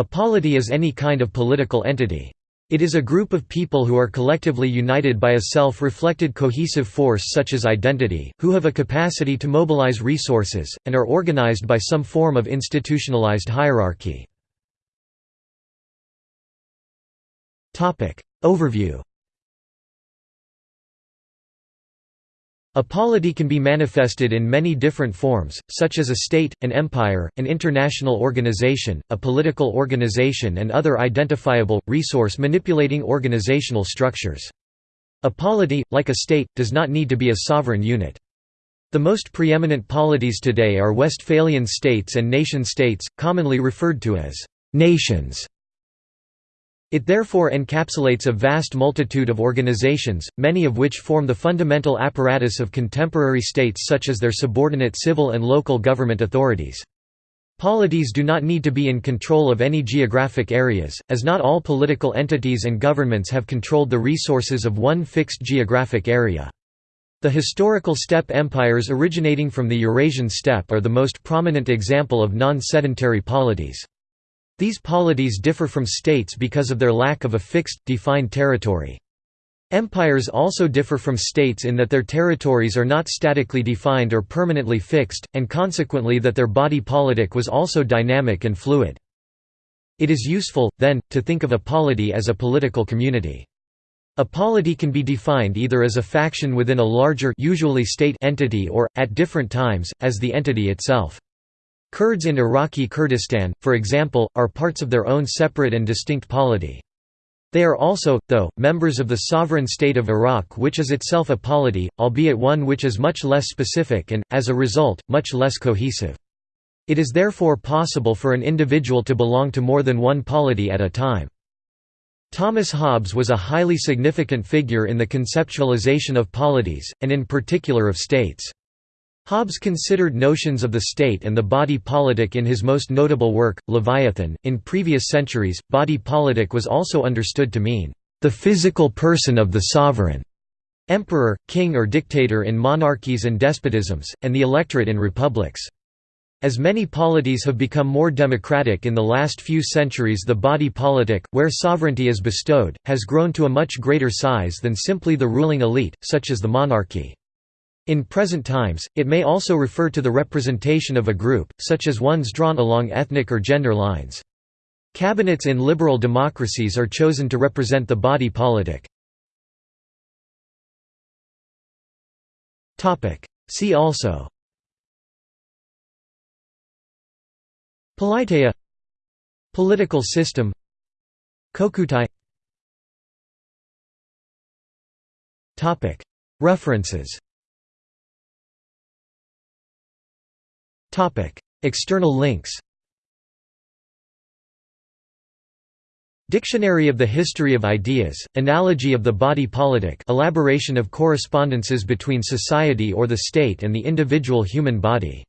A polity is any kind of political entity. It is a group of people who are collectively united by a self-reflected cohesive force such as identity, who have a capacity to mobilize resources, and are organized by some form of institutionalized hierarchy. Overview A polity can be manifested in many different forms, such as a state, an empire, an international organization, a political organization and other identifiable, resource-manipulating organizational structures. A polity, like a state, does not need to be a sovereign unit. The most preeminent polities today are Westphalian states and nation-states, commonly referred to as «nations». It therefore encapsulates a vast multitude of organizations, many of which form the fundamental apparatus of contemporary states such as their subordinate civil and local government authorities. Polities do not need to be in control of any geographic areas, as not all political entities and governments have controlled the resources of one fixed geographic area. The historical steppe empires originating from the Eurasian steppe are the most prominent example of non-sedentary polities. These polities differ from states because of their lack of a fixed, defined territory. Empires also differ from states in that their territories are not statically defined or permanently fixed, and consequently that their body politic was also dynamic and fluid. It is useful, then, to think of a polity as a political community. A polity can be defined either as a faction within a larger usually state entity or, at different times, as the entity itself. Kurds in Iraqi Kurdistan, for example, are parts of their own separate and distinct polity. They are also, though, members of the sovereign state of Iraq which is itself a polity, albeit one which is much less specific and, as a result, much less cohesive. It is therefore possible for an individual to belong to more than one polity at a time. Thomas Hobbes was a highly significant figure in the conceptualization of polities, and in particular of states. Hobbes considered notions of the state and the body politic in his most notable work, Leviathan. In previous centuries, body politic was also understood to mean the physical person of the sovereign, emperor, king, or dictator in monarchies and despotisms, and the electorate in republics. As many polities have become more democratic in the last few centuries the body politic, where sovereignty is bestowed, has grown to a much greater size than simply the ruling elite, such as the monarchy. In present times, it may also refer to the representation of a group, such as ones drawn along ethnic or gender lines. Cabinets in liberal democracies are chosen to represent the body politic. See also. Politeia. Political system. Kokutai. References External links Dictionary of the History of Ideas, Analogy of the Body Politic elaboration of correspondences between society or the state and the individual human body